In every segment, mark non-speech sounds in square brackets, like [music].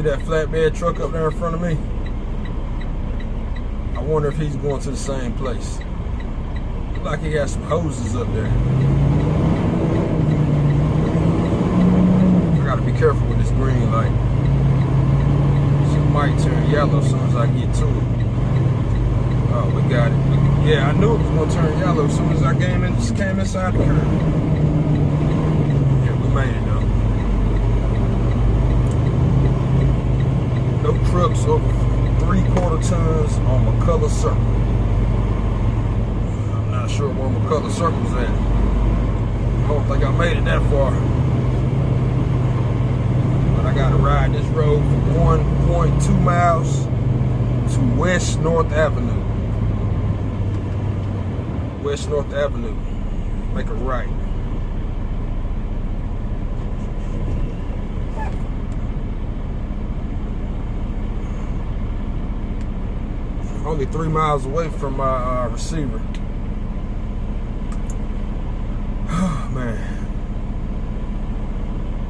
see that flatbed truck up there in front of me? I wonder if he's going to the same place. Look like he got some hoses up there. I gotta be careful with this green light. She might turn yellow as soon as I get to it. Oh, we got it. Yeah, I knew it was gonna turn yellow as soon as I came in, came inside the curb. Yeah, we made it though. No trucks over three quarter tons on McCullough Circle. I'm not sure where McCullough Circle's at. I don't think I made it that far. But I gotta ride this road for 1.2 miles to West North Avenue. West North Avenue. Make a right. Only three miles away from my uh, receiver. [sighs] Man.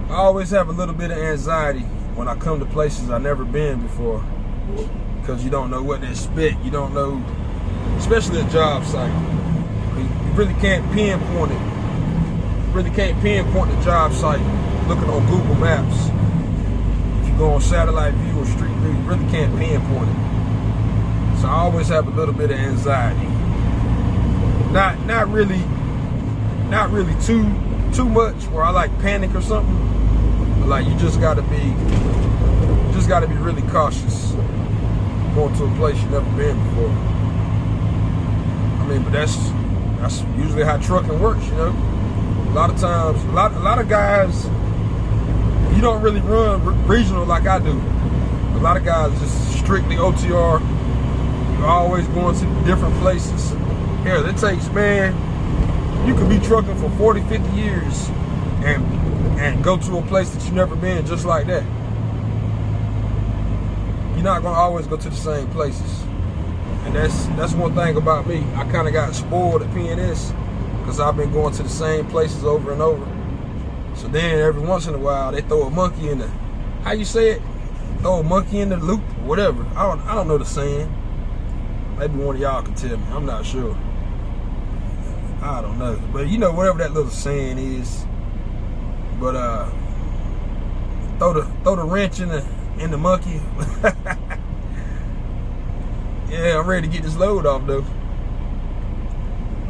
I always have a little bit of anxiety when I come to places I've never been before. Because you don't know what to expect. You don't know, especially a job site. You really can't pinpoint it. You really can't pinpoint the job site looking on Google Maps. If you go on satellite view or street view, you really can't pinpoint it. So I always have a little bit of anxiety. Not not really not really too too much where I like panic or something. Like you just gotta be just gotta be really cautious going to a place you've never been before. I mean, but that's that's usually how trucking works, you know. A lot of times, a lot a lot of guys, you don't really run regional like I do. A lot of guys just strictly OTR. You're always going to different places. Hell, it takes man. You could be trucking for 40, 50 years and and go to a place that you've never been just like that you're not gonna always go to the same places. And that's that's one thing about me. I kind of got spoiled at PNS because I've been going to the same places over and over. So then every once in a while they throw a monkey in the how you say it? Throw a monkey in the loop whatever. I don't I don't know the saying. Maybe one of y'all can tell me. I'm not sure. I don't know. But you know whatever that little saying is. But uh throw the throw the wrench in the in the monkey. [laughs] yeah, I'm ready to get this load off though.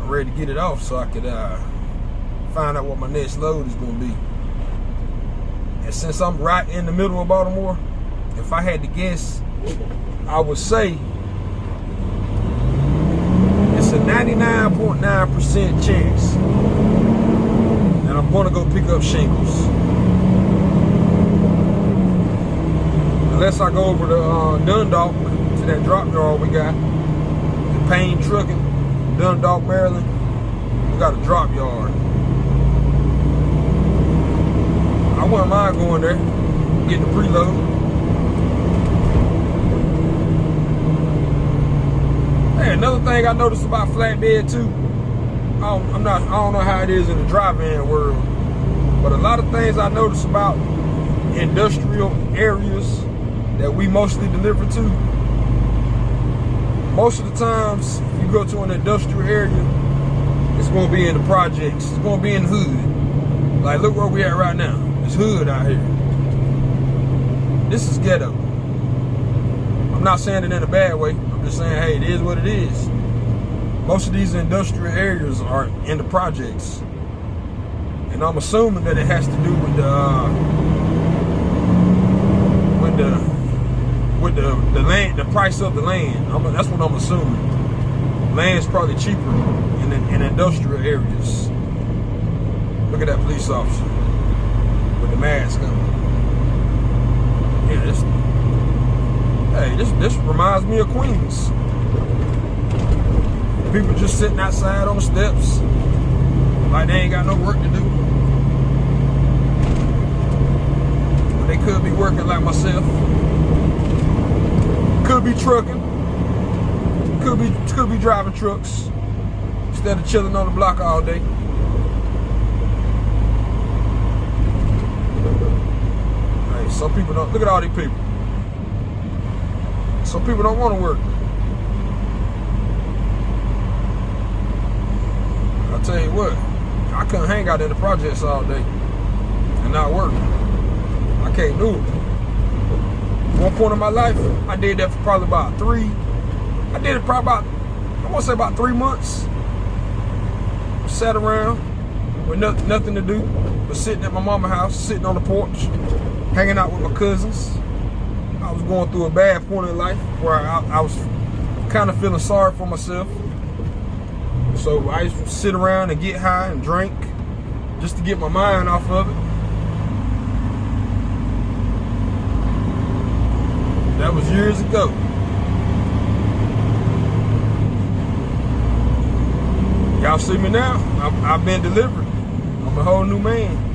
I'm ready to get it off so I could uh, find out what my next load is gonna be. And since I'm right in the middle of Baltimore, if I had to guess, I would say 99.9% .9 chance that I'm gonna go pick up shingles. unless I go over to uh, Dundalk to that drop yard we got, the Payne Trucking, Dundalk, Maryland. We got a drop yard. I wouldn't mind going there, getting the preload. Another thing I noticed about flatbed too. I am not. I don't know how it is in the drive-in world, but a lot of things I notice about industrial areas that we mostly deliver to, most of the times you go to an industrial area, it's gonna be in the projects, it's gonna be in the hood. Like look where we at right now. It's hood out here. This is ghetto. I'm not saying it in a bad way. Just saying, hey, it is what it is. Most of these industrial areas are in the projects. And I'm assuming that it has to do with the, uh, with the with the the land, the price of the land. I'm, that's what I'm assuming. Land's probably cheaper in, in industrial areas. Look at that police officer with the mask on. Yeah, this. Hey, this reminds me of Queens. People just sitting outside on the steps, like they ain't got no work to do. But they could be working like myself. Could be trucking. Could be could be driving trucks instead of chilling on the block all day. Hey, some people don't look at all these people. Some people don't want to work. I'll tell you what, I couldn't hang out in the projects all day and not work. I can't do it. One point in my life, I did that for probably about three. I did it probably about, I want to say about three months. Sat around with no, nothing to do, but sitting at my mama's house, sitting on the porch, hanging out with my cousins. Going through a bad point in life where I, I was kind of feeling sorry for myself. So I used to sit around and get high and drink just to get my mind off of it. That was years ago. Y'all see me now? I've, I've been delivered. I'm a whole new man.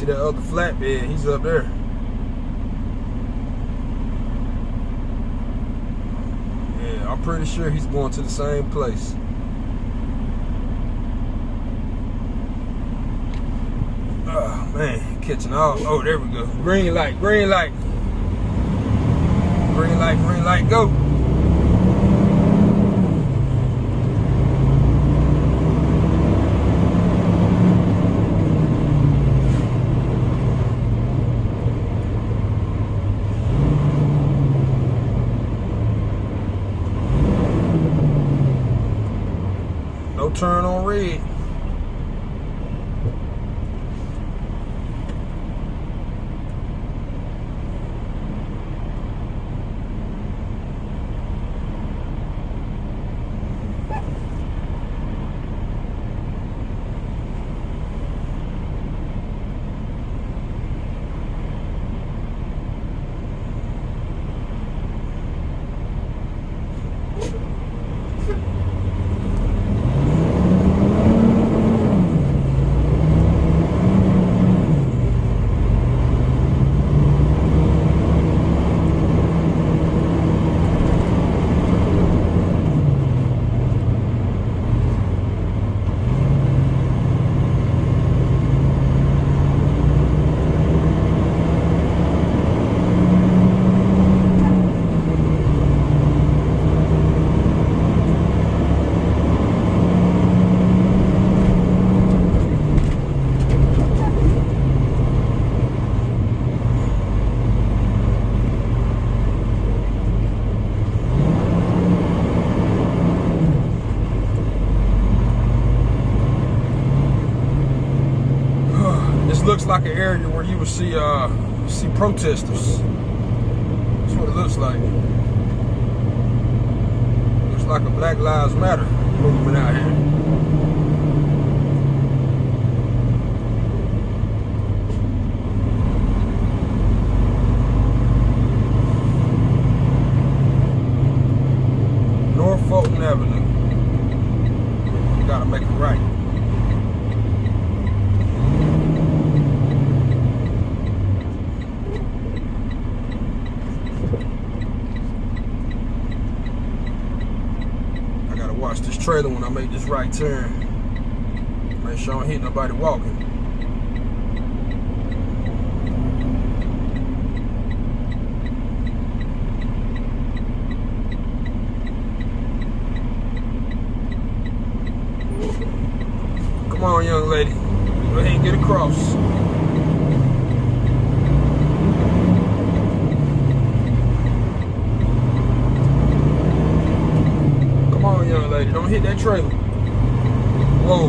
See that other flatbed, he's up there. Yeah, I'm pretty sure he's going to the same place. Oh man, catching all, oh there we go. Green light, green light. Green light, green light, go. turn on red. looks like an area where you would see uh see protesters. That's what it looks like. Looks like a Black Lives Matter movement out here. North Fulton Avenue. You gotta make it right. Trailer when I make this right turn. Make sure I don't hit nobody walking. Come on, young lady. Go ahead and get across. lady. Don't hit that trailer. Whoa.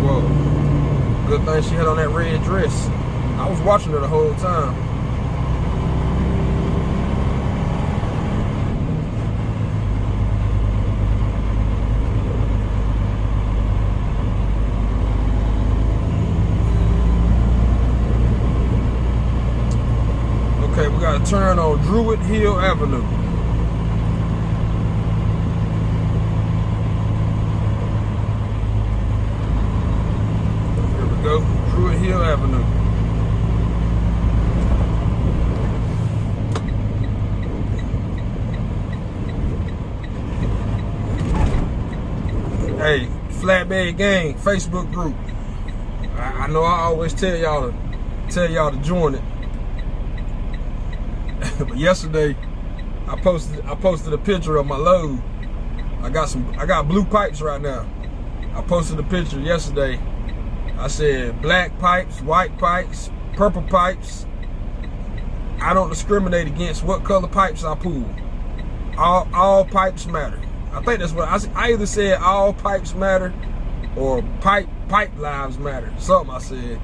Whoa. Good thing she had on that red dress. I was watching her the whole time. Turn on Druid Hill Avenue. Here we go, Druid Hill Avenue. Hey, Flatbed Gang Facebook group. I, I know I always tell y'all to tell y'all to join it. [laughs] but yesterday, I posted I posted a picture of my load. I got some I got blue pipes right now. I posted a picture yesterday. I said black pipes, white pipes, purple pipes. I don't discriminate against what color pipes I pull. All all pipes matter. I think that's what I, I either said all pipes matter or pipe pipe lives matter. Something I said.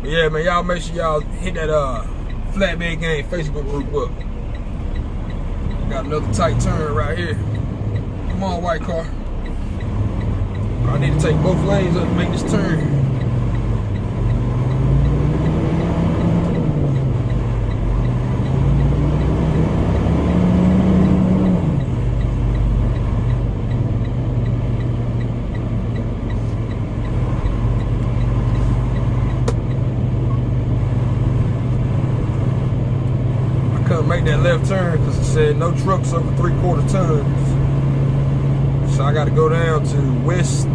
But yeah, man, y'all make sure y'all hit that uh Flatbed Gang Facebook group up. Got another tight turn right here. Come on, white car. I need to take both lanes up to make this turn. make that left turn no trucks over three quarter tons. So I got to go down to West.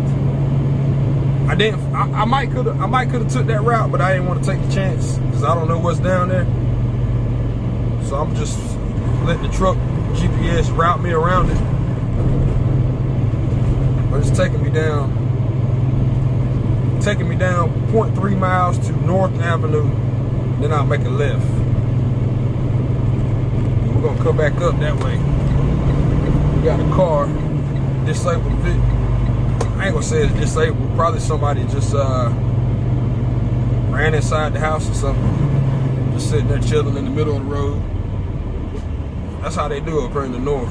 I didn't. I, I might could. Have. I might could have took that route, but I didn't want to take the chance because I don't know what's down there. So I'm just letting the truck GPS route me around it. But it's taking me down. Taking me down 0.3 miles to North Avenue. Then I'll make a left we're gonna come back up that way. We got a car, disabled. I ain't gonna say it's disabled. Probably somebody just uh, ran inside the house or something. Just sitting there chilling in the middle of the road. That's how they do up here in the north.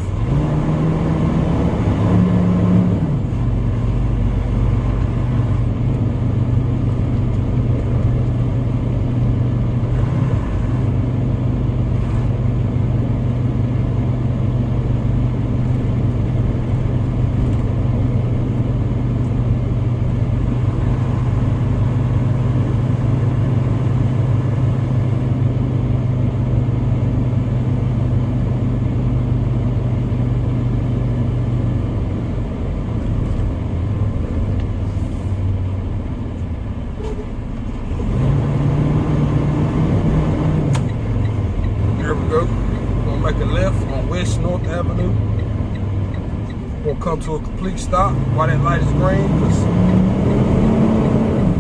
Come to a complete stop while that light is green because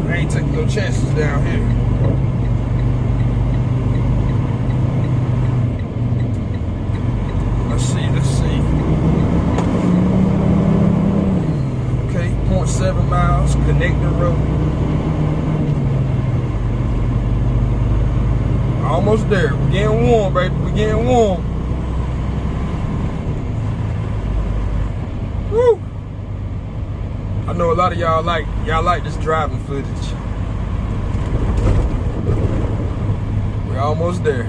I ain't taking no chances down here. Let's see, let's see. Okay, 0.7 miles, connecting road. Almost there. We're getting warm, baby. We're getting warm. Woo! I know a lot of y'all like y'all like this driving footage. We're almost there.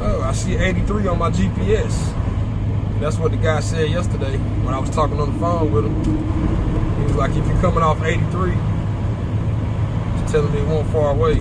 Oh, I see 83 on my GPS. That's what the guy said yesterday when I was talking on the phone with him. He was like, if you're coming off 83, he's telling me it won't far away.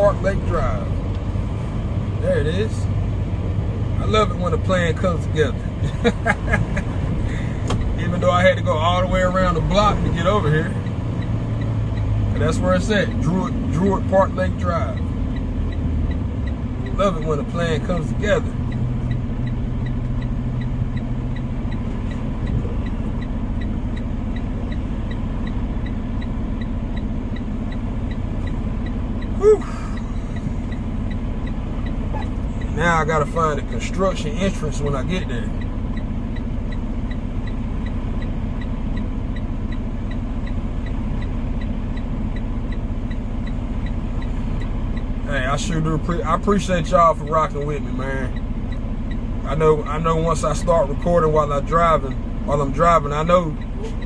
Park Lake Drive. There it is. I love it when a plan comes together. even though I had to go all the way around the block to get over here. And it's at, Druid, Druid Park Lake Drive. Love it when a plan comes together. Whew. Now I gotta find a construction entrance when I get there. Hey, I sure do. I appreciate y'all for rocking with me, man. I know. I know. Once I start recording while I'm driving, while I'm driving, I know.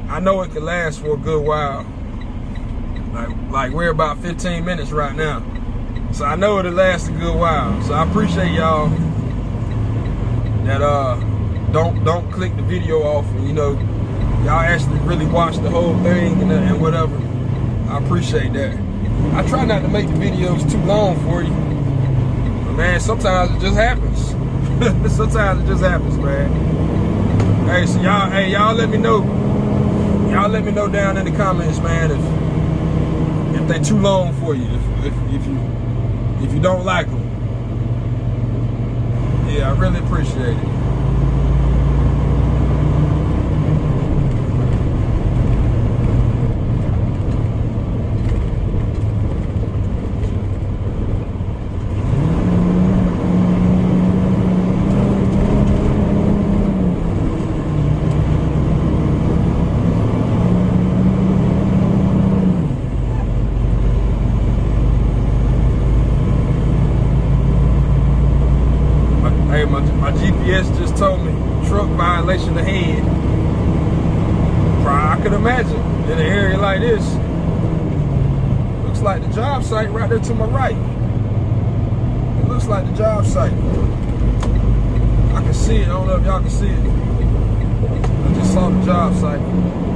I know it can last for a good while. Like, like we're about 15 minutes right now, so I know it'll last a good while. So I appreciate y'all that uh don't don't click the video off. And, you know, y'all actually really watch the whole thing and, and whatever. I appreciate that. I try not to make the videos too long for you. But man, sometimes it just happens. [laughs] sometimes it just happens, man. Hey, so y'all, hey, y'all let me know. Y'all let me know down in the comments, man, if if they too long for you. If if, if you if you don't like them. Yeah, I really appreciate it. Hey, my, my GPS just told me truck violation ahead. I could imagine in an area like this. Looks like the job site right there to my right. It looks like the job site. I can see it. I don't know if y'all can see it. I just saw the job site.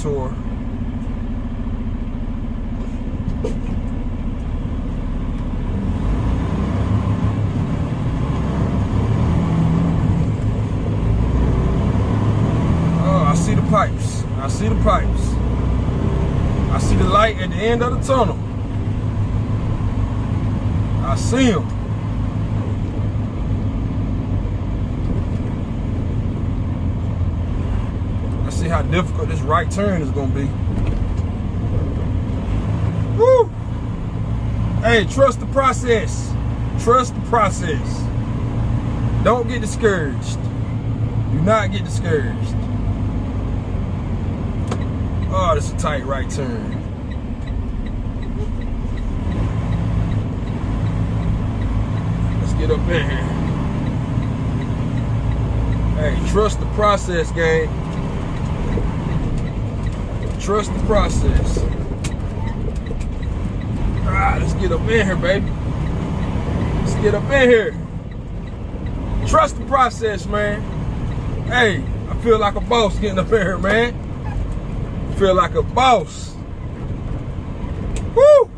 Detour. Oh, I see the pipes. I see the pipes. I see the light at the end of the tunnel. I see them. Let's see how difficult this right turn is gonna be. Woo! Hey, trust the process. Trust the process. Don't get discouraged. Do not get discouraged. Oh, this is a tight right turn. Let's get up in here. Hey, trust the process, gang. Trust the process. All right, let's get up in here, baby. Let's get up in here. Trust the process, man. Hey, I feel like a boss getting up in here, man. Feel like a boss. Woo!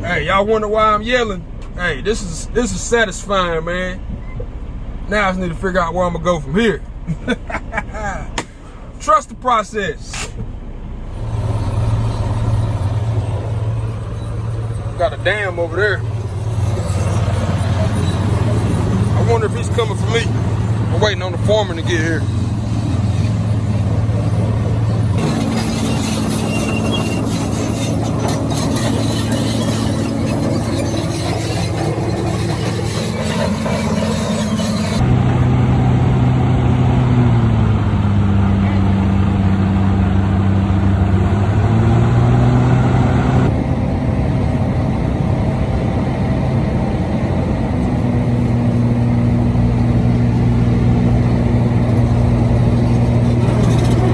Hey, y'all wonder why I'm yelling? Hey, this is this is satisfying, man. Now I just need to figure out where I'm gonna go from here. [laughs] Trust the process. got a dam over there. I wonder if he's coming for me. I'm waiting on the foreman to get here.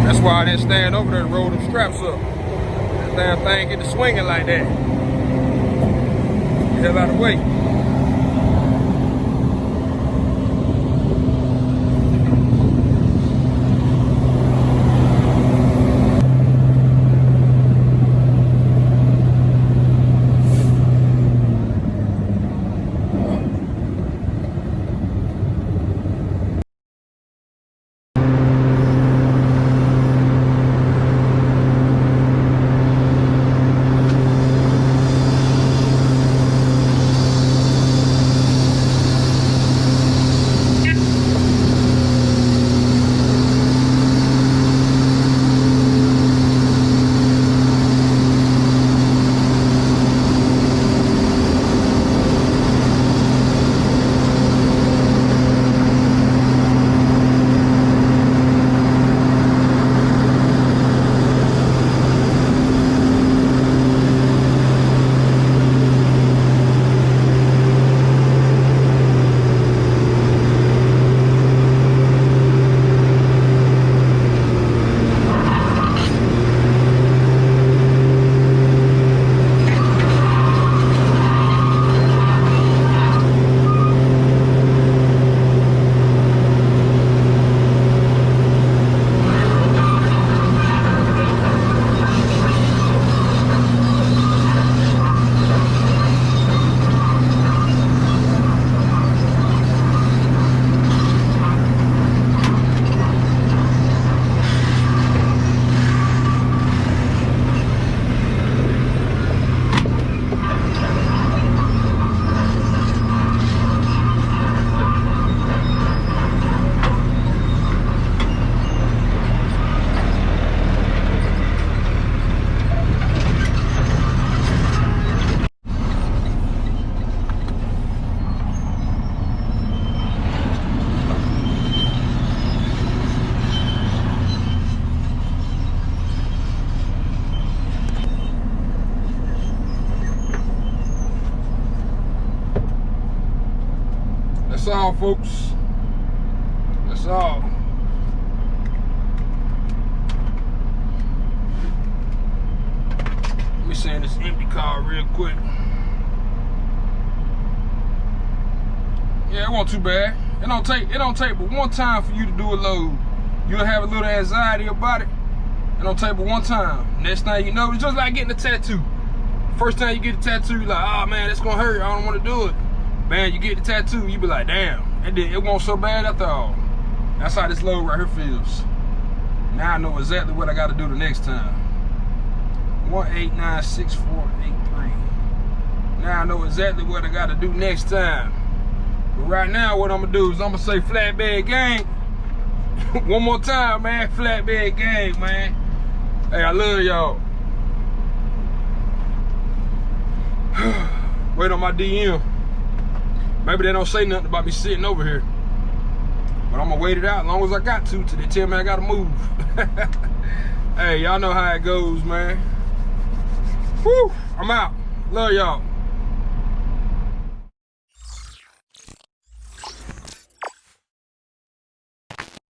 That's I didn't stand over there to roll them straps up. That damn thing get to swinging like that. Get out of the way. All, folks. That's all. Let me send this empty car real quick. Yeah, it wasn't too bad. It don't take it don't take but one time for you to do a load. You'll have a little anxiety about it. It don't take but one time. Next thing you know, it's just like getting a tattoo. First time you get a tattoo, you're like, oh man, it's gonna hurt. I don't wanna do it. Man, you get the tattoo, you be like, damn, it, did, it wasn't so bad after all. That's how this load right here feels. Now I know exactly what I gotta do the next time. 1896483. Now I know exactly what I gotta do next time. But right now, what I'm gonna do is I'm gonna say flatbed gang. [laughs] One more time, man. Flatbed gang, man. Hey, I love y'all. [sighs] Wait on my DM. Maybe they don't say nothing about me sitting over here. But I'm gonna wait it out as long as I got to till they tell me I gotta move. [laughs] hey, y'all know how it goes, man. Woo! I'm out. Love y'all.